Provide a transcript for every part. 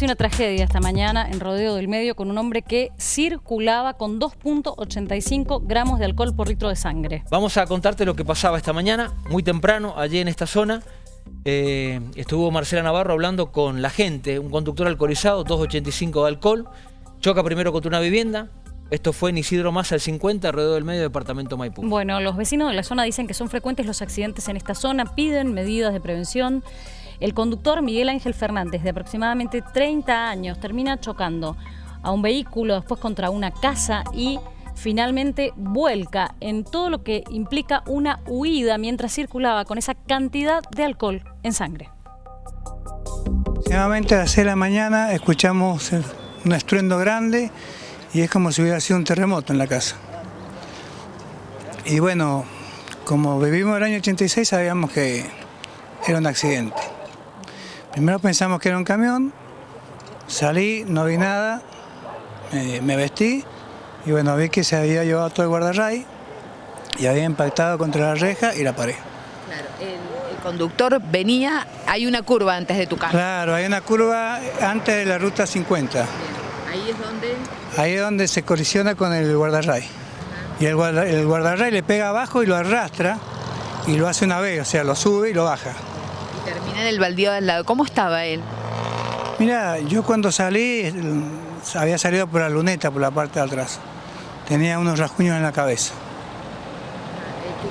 casi una tragedia esta mañana en Rodeo del Medio con un hombre que circulaba con 2.85 gramos de alcohol por litro de sangre. Vamos a contarte lo que pasaba esta mañana, muy temprano, allí en esta zona. Eh, estuvo Marcela Navarro hablando con la gente, un conductor alcoholizado, 2.85 de alcohol, choca primero contra una vivienda, esto fue en Isidro Massa al 50, alrededor del medio departamento Maipú. Bueno, los vecinos de la zona dicen que son frecuentes los accidentes en esta zona, piden medidas de prevención. El conductor Miguel Ángel Fernández, de aproximadamente 30 años, termina chocando a un vehículo, después contra una casa y finalmente vuelca en todo lo que implica una huida mientras circulaba con esa cantidad de alcohol en sangre. Nuevamente a las 6 de la mañana escuchamos un estruendo grande y es como si hubiera sido un terremoto en la casa. Y bueno, como vivimos el año 86 sabíamos que era un accidente. Primero pensamos que era un camión, salí, no vi nada, me vestí y bueno, vi que se había llevado todo el guardarray y había impactado contra la reja y la paré. Claro, el, conductor venía, hay una curva antes de tu casa. Claro, hay una curva antes de la ruta 50. Ahí es donde... Ahí es donde se colisiona con el guardarray. Y el, el guardarray le pega abajo y lo arrastra y lo hace una vez, o sea, lo sube y lo baja. Termina en el baldío del lado. ¿Cómo estaba él? Mira, yo cuando salí, había salido por la luneta, por la parte de atrás. Tenía unos rasguños en la cabeza.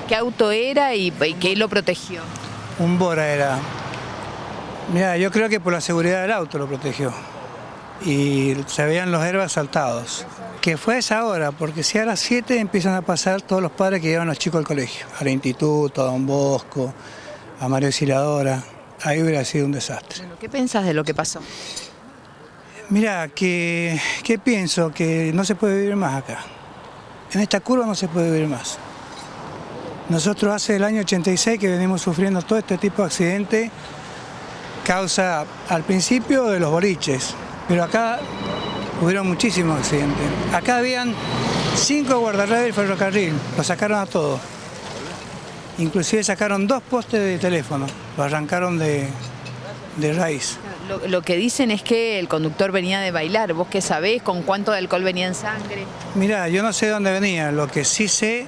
¿Qué auto era y, qué lo protegió? Un Bora era. Mira, yo creo que por la seguridad del auto lo protegió y se veían los herbas saltados. Que fue esa hora, porque si a las 7 empiezan a pasar todos los padres que llevan a los chicos al colegio, al instituto, a Don Bosco, a Mario Auxiliadora, ahí hubiera sido un desastre. ¿Qué pensás de lo que pasó? Mira, que, ¿qué pienso? Que no se puede vivir más acá. En esta curva no se puede vivir más. Nosotros hace el año 86 que venimos sufriendo todo este tipo de accidentes, causa al principio de los boliches, pero acá hubieron muchísimos accidentes. Acá habían cinco guardarrayos del ferrocarril, lo sacaron a todos. Inclusive sacaron dos postes de teléfono, lo arrancaron de, raíz. Lo, que dicen es que el conductor venía de bailar. ¿Vos qué sabés? ¿Con cuánto de alcohol venía en sangre? Mira, yo no sé dónde venía. Lo que sí sé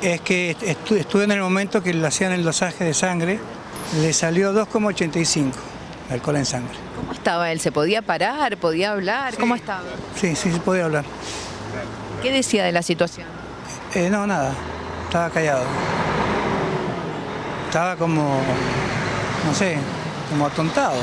es que estuve en el momento que le hacían el dosaje de sangre. Le salió 2,85 alcohol en sangre. ¿Cómo estaba él? ¿Se podía parar? ¿Podía hablar? ¿Cómo estaba? Sí, sí, se podía hablar. ¿Qué decía de la situación? Eh, no, nada. Estaba callado. Estaba como, no sé, como atontado.